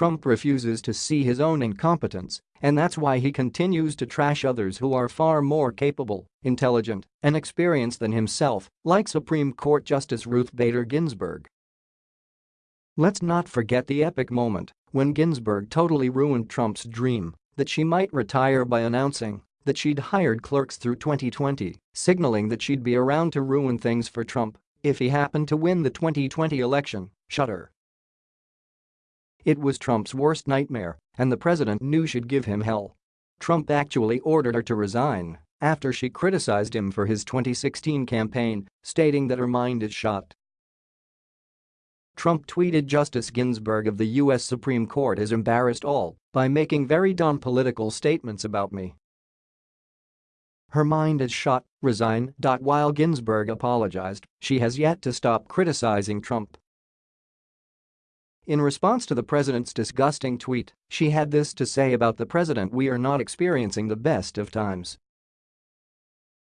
Trump refuses to see his own incompetence, and that's why he continues to trash others who are far more capable, intelligent, and experienced than himself, like Supreme Court Justice Ruth Bader Ginsburg. Let's not forget the epic moment when Ginsburg totally ruined Trump's dream that she might retire by announcing that she'd hired clerks through 2020, signaling that she'd be around to ruin things for Trump if he happened to win the 2020 election, shudder. It was Trump's worst nightmare, and the president knew she'd give him hell. Trump actually ordered her to resign after she criticized him for his 2016 campaign, stating that her mind is shot. Trump tweeted Justice Ginsburg of the U.S. Supreme Court has embarrassed all by making very dumb political statements about me. Her mind is shot, resign. While Ginsburg apologized, she has yet to stop criticizing Trump. In response to the president's disgusting tweet, she had this to say about the president we are not experiencing the best of times.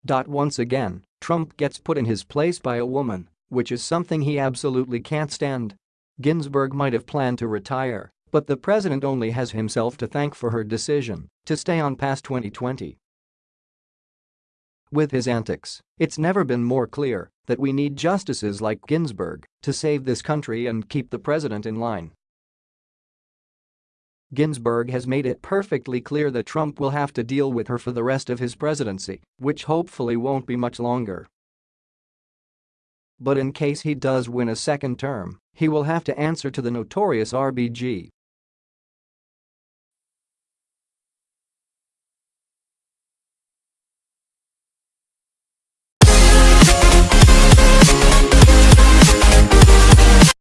Once again, Trump gets put in his place by a woman, which is something he absolutely can't stand. Ginsburg might have planned to retire, but the president only has himself to thank for her decision to stay on past 2020. With his antics, it's never been more clear that we need justices like Ginsburg to save this country and keep the president in line. Ginsburg has made it perfectly clear that Trump will have to deal with her for the rest of his presidency, which hopefully won't be much longer. But in case he does win a second term, he will have to answer to the notorious RBG